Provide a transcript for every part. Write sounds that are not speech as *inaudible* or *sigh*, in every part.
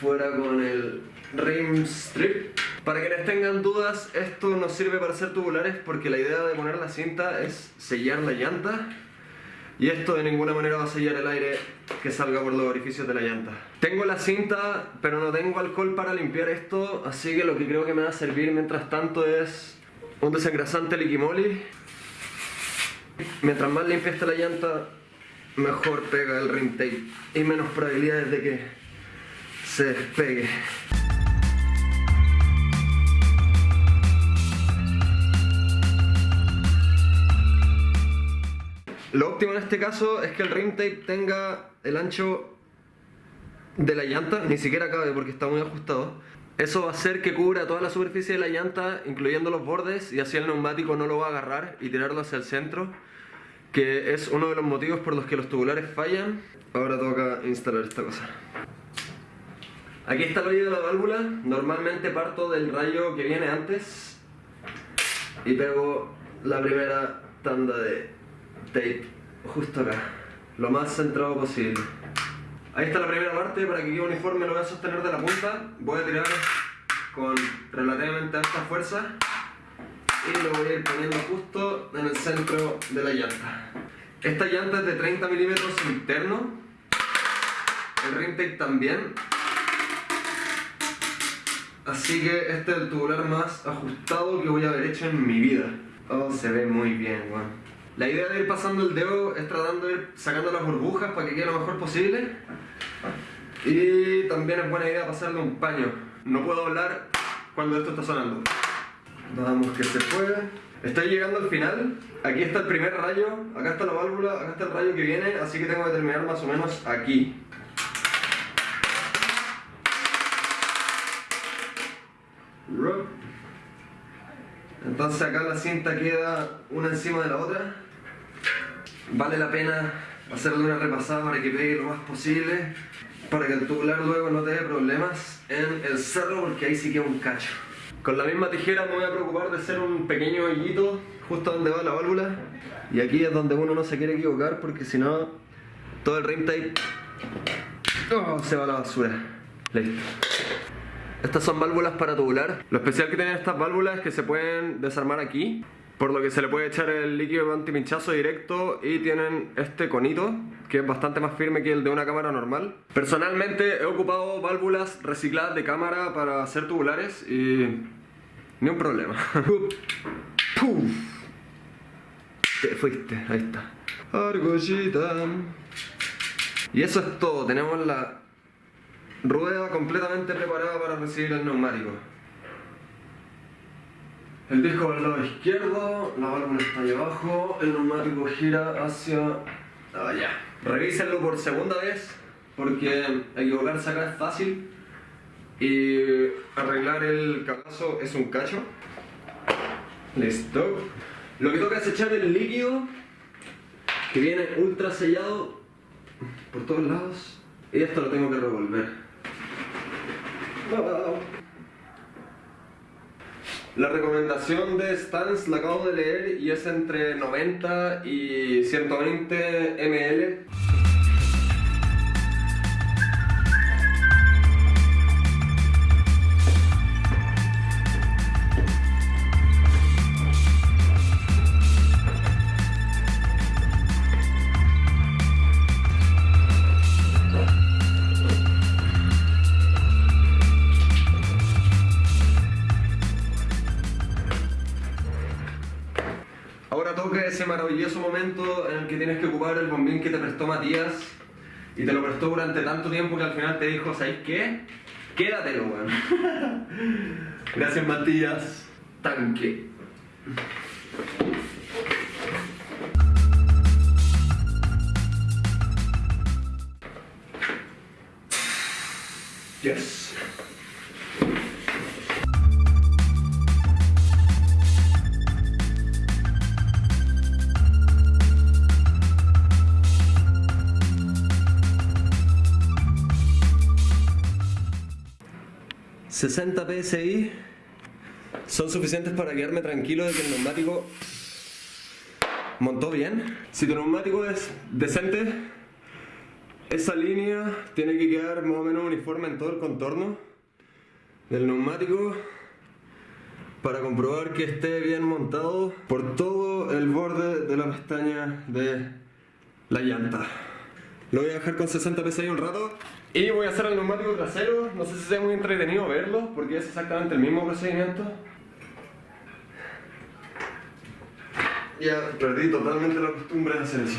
fuera con el rim strip. Para quienes tengan dudas, esto nos sirve para hacer tubulares porque la idea de poner la cinta es sellar la llanta y esto de ninguna manera va a sellar el aire que salga por los orificios de la llanta. Tengo la cinta, pero no tengo alcohol para limpiar esto, así que lo que creo que me va a servir mientras tanto es un desengrasante liquimoli. Mientras más limpia esté la llanta, mejor pega el rim tape y menos probabilidades de que despegue. Lo óptimo en este caso es que el rim tape tenga el ancho de la llanta, ni siquiera cabe porque está muy ajustado. Eso va a hacer que cubra toda la superficie de la llanta, incluyendo los bordes, y así el neumático no lo va a agarrar y tirarlo hacia el centro, que es uno de los motivos por los que los tubulares fallan. Ahora toca instalar esta cosa. Aquí está el hoyo de la válvula, normalmente parto del rayo que viene antes y pego la primera tanda de tape justo acá, lo más centrado posible. Ahí está la primera parte, para que quede uniforme lo voy a sostener de la punta, voy a tirar con relativamente alta fuerza y lo voy a ir poniendo justo en el centro de la llanta. Esta llanta es de 30 milímetros interno, el rim tape también, así que este es el tubular más ajustado que voy a haber hecho en mi vida. Oh, se ve muy bien, weón. La idea de ir pasando el dedo es tratando de ir sacando las burbujas para que quede lo mejor posible. Y también es buena idea pasarle un paño. No puedo hablar cuando esto está sonando. Vamos que se puede. Estoy llegando al final. Aquí está el primer rayo, acá está la válvula, acá está el rayo que viene, así que tengo que terminar más o menos aquí. Entonces acá la cinta queda una encima de la otra. Vale la pena hacerle una repasada para que pegue lo más posible, para que el tubular luego no te dé problemas en el cerro porque ahí sí queda un cacho. Con la misma tijera me voy a preocupar de hacer un pequeño hoyito justo donde va la válvula y aquí es donde uno no se quiere equivocar porque si no todo el rim tape oh, se va a la basura. Listo. Estas son válvulas para tubular. Lo especial que tienen estas válvulas es que se pueden desarmar aquí, por lo que se le puede echar el líquido antipinchazo directo y tienen este conito, que es bastante más firme que el de una cámara normal. Personalmente he ocupado válvulas recicladas de cámara para hacer tubulares y... ni un problema. *laughs* Te fuiste, ahí está. Argollita. Y eso es todo, tenemos la Rueda completamente preparada para recibir el neumático. El disco del lado izquierdo, la válvula está ahí abajo, el neumático gira hacia allá. Revísenlo por segunda vez, porque equivocarse acá es fácil y arreglar el cabazo es un cacho. Listo. Lo que toca es echar el líquido que viene ultra sellado por todos lados y esto lo tengo que revolver. La recomendación de Stans la acabo de leer y es entre 90 y 120 ml ese maravilloso momento en el que tienes que ocupar el bombín que te prestó Matías y te lo prestó durante tanto tiempo que al final te dijo, ¿sabes qué? Quédatelo, weón. *laughs* Gracias, Matías. Tanque. Yes. 60 PSI son suficientes para quedarme tranquilo de que el neumático montó bien. Si tu neumático es decente Esa línea tiene que quedar más o menos uniforme en todo el contorno del neumático para comprobar que esté bien montado por todo el borde de la pestaña de la llanta. Lo voy a dejar con 60 psi un rato y voy a hacer el neumático trasero. No sé si sea muy entretenido verlo porque es exactamente el mismo procedimiento. Ya perdí totalmente la costumbre de hacer eso.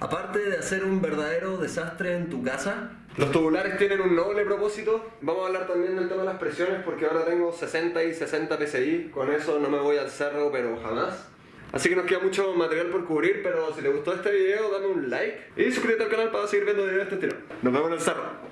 Aparte de hacer un verdadero desastre en tu casa, los tubulares tienen un noble propósito. Vamos a hablar también del tema de las presiones porque ahora tengo 60 y 60 PSI. Con eso no me voy al cerro, pero jamás. Así que nos queda mucho material por cubrir, pero si te gustó este video, dame un like y suscríbete al canal para seguir viendo videos de este estilo. Nos vemos en el cerro.